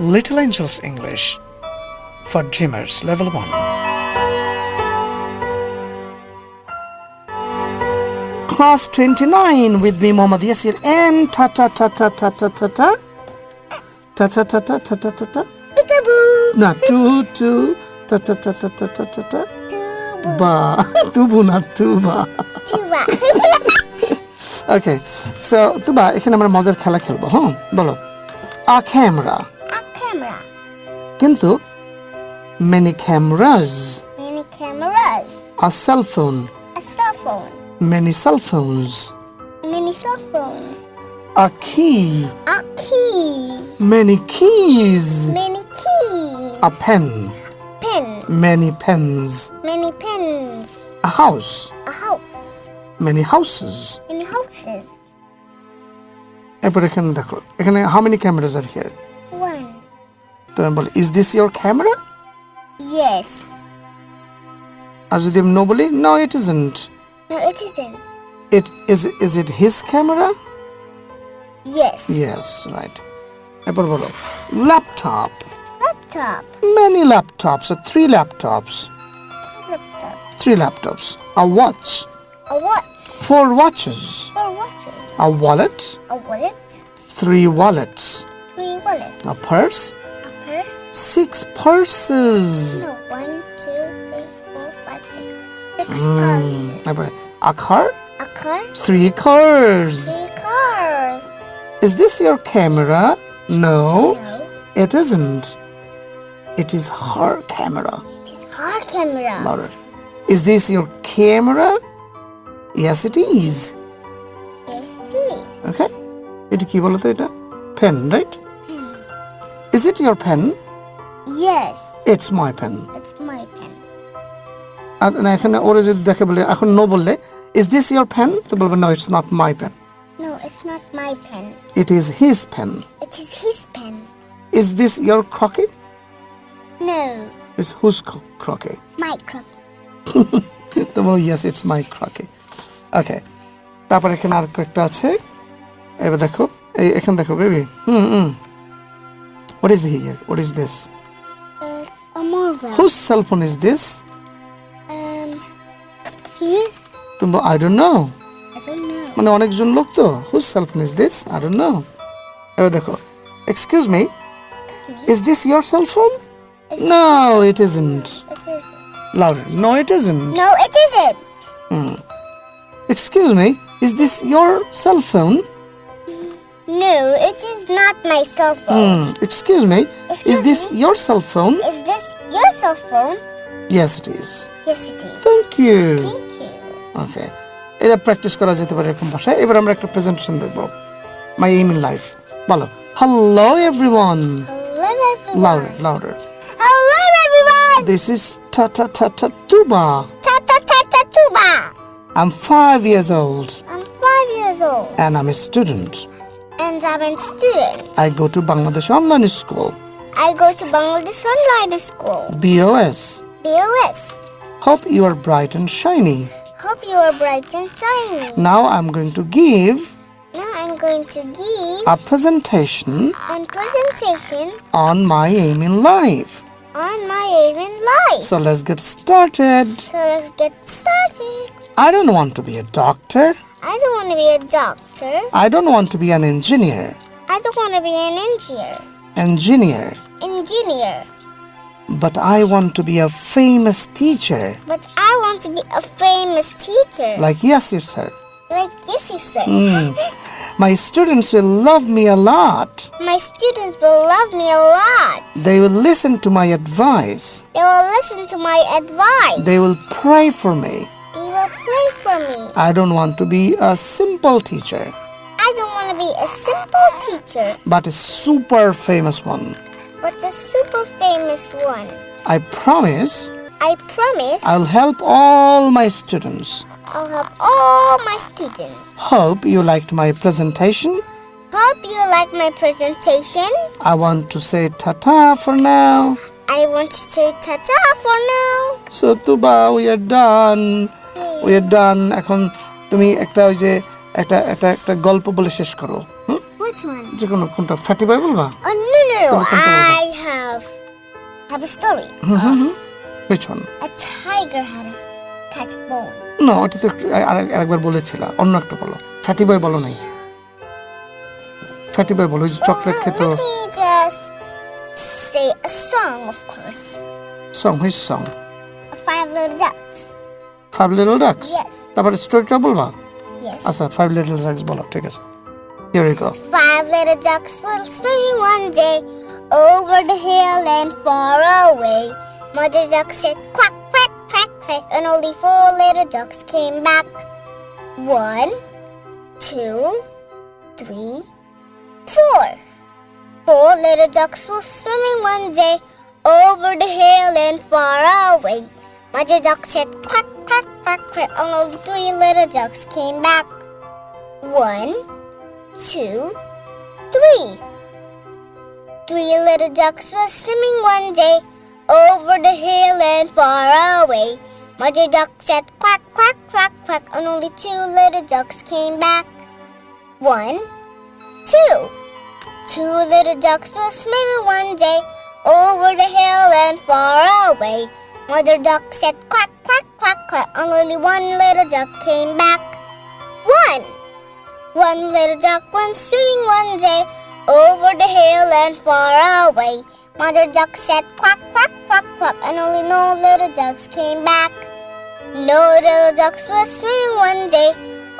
Little Angels English for Dreamers Level 1. Class 29 with me, Muhammad Yasir, and ta ta ta ta ta ta ta ta. Ta ta ta ta ta ta ta ta. Peekaboo. Na tu tu ta ta ta ta ta ta ta ta. Tuba. Ba tubu na tuba. Tuba. Okay so Tuba এখানে আমরা মজার খেলা খেলব হ্যাঁ বলো a camera A camera. কিন্তু many cameras many cameras. a cell phone a cell phone. many cell phones many cell phones. a key a key. many keys many keys. a pen pen. many pens many pens. a house a house. many houses. Many houses. এরপর এখানে দেখো এখানে how many cameras are here? তো আমি বলি is this your camera Yes. আর যদি আমি no বলি no it isn't No, it isn't. It is is it his camera Yes. Yes, right. এরপর বলো laptop Laptop. many laptops or three laptops Laptop. three laptops a watch A watch. four watches Four watches. a wallet A wallet. three wallets Three wallets. a purse A purse. six purses No, one, two, three, four, five, six. Six cars. এরপরে a car A car. three cars Three cars. is this your camera no No, it isn't it is her camera it is her camera. louder is this your camera yes it is Yes, it is. ওকে এটা কি বলতো এটা pen right is it your pen Yes, it's my pen it's my pen. আর না এখানে ওরা যদি দেখে বলে এখন নো বললে ইজ দিস ইয়োর পেন তো বলবে no it's not my pen No, it's not my pen. It is his pen It is his pen. Is this your crook No, ইজ হুজ ক্রকে my crook. তো বলো yes it's my ক্রকে ওকে তারপর এখানে আর কয়েকটা আছে। এবার দেখো এই এখানে দেখো baby hmm hmm. What is here what is this It's a mother. Whose cell phone is this Um, his. তুমি I don't know I don't know. মানে অনেকজন লোক তো whose cell phone is this I don't know এবার দেখো excuse me is this your cell phone no it isn't It is. Louder no it isn't No, it isn't. Excuse me is this your cell phone No, it is not my cell phone. Excuse me is Excuse this me? Your cell phone Is this your cell phone? Yes it is Yes, it is. Thank you Thank you. Okay এটা practice করা যেতে পারে এরকম ভাষায় এবার আমরা একটা presentation দেখব মাই এইম ইন লাইফ বলো hello everyone Hello, everyone. Louder louder Hello, everyone. This is Ta Ta Ta Ta Tuba. Ta ta ta ta tuba. I'm five years old I'm five years old and I'm a student. and I'm a student. I go to Bangladesh Online School, I go to Bangladesh Online School. BOS. BOS. Hope you are bright and shiny. Hope you are bright and shiny. Now I'm going to give Now I'm going to give a presentation a presentation on my aim in life. on my aim in life. So let's get started. So let's get started. I don't want to be a doctor. I don't want to be a doctor. I don't want to be an engineer. I don't want to be an engineer. Engineer. Engineer. But I want to be a famous teacher. But I want to be a famous teacher. Like Yasir sir. Like Yesy sir. Hmm. My students will love me a lot. My students will love me a lot. They will listen to my advice. They will listen to my advice. They will pray for me. They will pray for me. I don't want to be a simple teacher, I don't want to be a simple teacher, but a super famous one. but a super famous one. I promise I promise I'll help all my students. I'll help all my students. Hope you liked my presentation. Hope you like my presentation. I want to say tata for now. I want to say ta-ta for now. So Tuba, we are done. We are done. এখন তুমি একটা ওই যে একটা একটা একটা গল্প বলে শেষ করো? যে কোনো কোনটা ফাটি বাই বলবা no no তুমি কোনটা বলবা? I have have a story. Which one? A tiger had a catch bone. না ওটা তো একটু আর- আরেকবার বলেছিল অন্য একটা বলো ফ্যাটি বয় বলো নাই ফ্যাটি বয় বলো ওই যে চকলেট খেত let just say a song, of course. Song which song Five little ducks. Five little ducks Yes. তারপরে স্টোরিটা বলবা Yes. আচ্ছা ফাইভ লিটল ডাক্স বলো ঠিক আছে here you go Five little ducks were swimming one day over the hill and far away. Mother duck said quack, quack, quack, quack, and only four little ducks came back. One, two, three, four. Four little ducks were swimming one day over the hill and far away. Mother duck said quack, quack, quack, quack, and only three little ducks came back. One, two, three. Three little ducks were swimming one day over the hill and far away. Mother duck said quack, quack, quack, quack, and only two little ducks came back. One, two. Two little ducks were swimming one day over the hill and far away. Mother duck said quack, quack, quack, quack, and only one little duck came back. One. One little duck went swimming one day over the hill and far away. Mother duck said quack, quack, quack, quack, and only no little ducks came back. No little ducks were swimming one day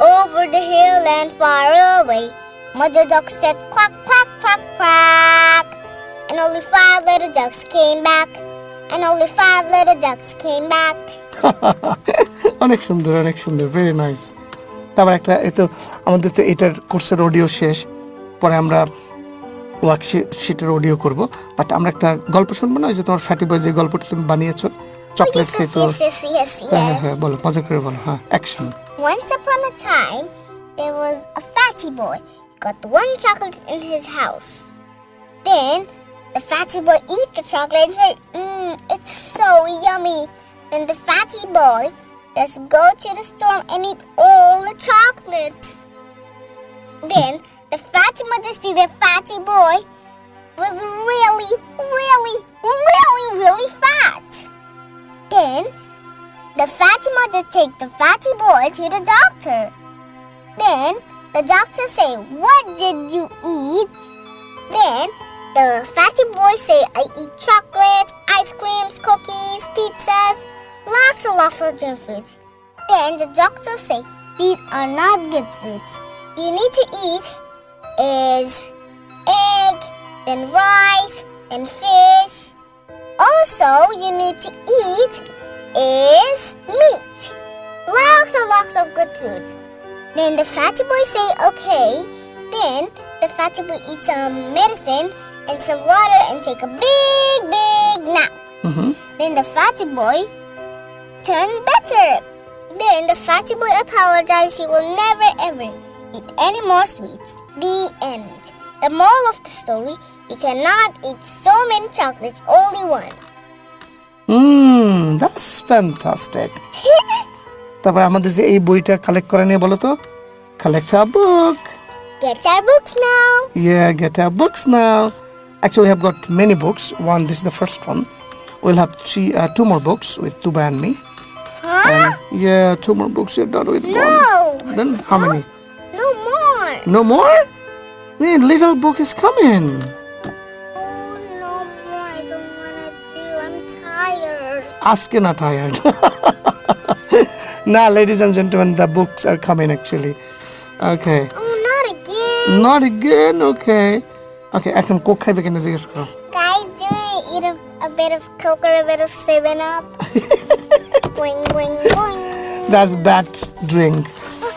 over the hill and far away. Mother duck said quack, quack, quack, quack, and only five little ducks came back. And only five little ducks came back. অনেক সুন্দর অনেক সুন্দর very nice তারপর একটা এই তো আমাদের তো এটার কোর্সের অডিও শেষ পরে আমরা ওয়ার্কশিটের অডিও করব বাট আমরা একটা গল্প শুনব না ওই যে তোমার ফ্যাটি বয় যে গল্পটা তুমি বানিয়েছো চকলেট Yes, খেত yes, yes, yes, হ্যাঁ হ্যাঁ. হ্যাঁ বলো মজা করে বলো হ্যাঁ action Once upon a time, there was a fatty boy. He got one chocolate in his house. Then the fatty boy eat the chocolate and say, Mmm, it's so yummy. Then the fatty boy just go to the store and eat all the chocolates. Then the fatty mother see the fatty boy was really, really, really, really fat. Then the fatty mother take the fatty boy to the doctor. Then the doctor say, "What did you eat?" Then the fatty boy say, "I eat chocolates, ice creams, cookies, pizzas, lots and lots of junk foods." Then the doctor say, "These are not good foods. You need to eat is egg, then rice, and fish. Also, you need to eat is meat. Lots and lots of good foods. Then the fatty boy say okay. Then the fatty boy eat some medicine and some water and take a big, big nap. Then the fatty boy turn better. Then the fatty boy apologized he will never ever eat any more sweets. The end. The moral of the story, you cannot eat so many chocolates, only one. Hmm that's fantastic তারপর আমাদের যে এই বইটা collect করে নিয়ে বলো তো collect a book Get our books now. Yeah, get our books now. Actually, we have got many books. One, this is the first one. We'll have three, uh, two more books with Tuba and me. Huh? Yeah, two more books. You're done with No. one. Then how many? No more. No more? The little book is coming. Oh, no more. I don't want to do. I'm tired. Ask you not tired. now, ladies and gentlemen, the books are coming actually. Okay. Oh, not again. Not again. Okay. Okay, এখন Coke খাইবে কেন জিজ্ঞেস করো Guys, do you want to eat a, a bit of Coke or a bit of 7 Up? boing, boing, boing. That's bad drink.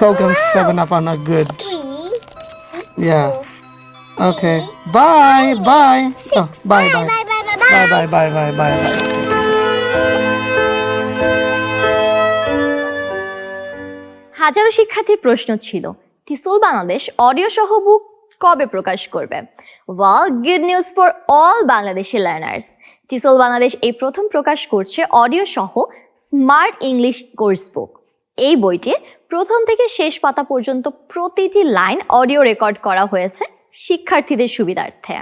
Coke and 7 Up are not good. Three. Yeah. Okay. Bye. Bye. Oh, bye. Bye, Bye. bye, bye, bye, bye. Bye. Bye. Bye. Bye. Bye. Bye. হাজারো শিক্ষার্থীর প্রশ্ন ছিল টিসল Bangladesh audio সহ বুক কবে প্রকাশ করবে? Well good news for all Bangladeshi learners. টিসল Bangladesh এই প্রথম প্রকাশ করছে অডিও সহ স্মার্ট ইংলিশ কোর্স বুক। এই বইটি প্রথম থেকে শেষ পাতা পর্যন্ত প্রতিটি লাইন অডিও রেকর্ড করা হয়েছে শিক্ষার্থীদের সুবিধার্থে।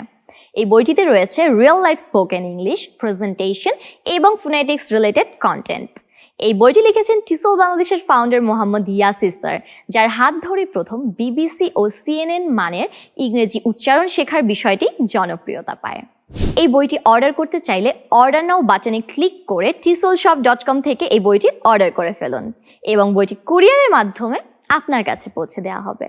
এই বইটিতে রয়েছে real life spoken English presentation এবং ফোনেটিক্স রিলেটেড কন্টেন্ট এই বইটি লিখেছেন টিসল বাংলাদেশের ফাউন্ডার মোহাম্মদ ইয়াসির স্যার, যার হাত ধরে প্রথম বিবিসি ও সিএনএন মানের ইংরেজি উচ্চারণ শেখার বিষয়টি জনপ্রিয়তা পায়। এই বইটি অর্ডার করতে চাইলে অর্ডার নাও বাটনে ক্লিক করে টিসল শপ ডট কম থেকে এই বইটি অর্ডার করে ফেলুন এবং বইটি কুরিয়ারের মাধ্যমে আপনার কাছে পৌঁছে দেওয়া হবে।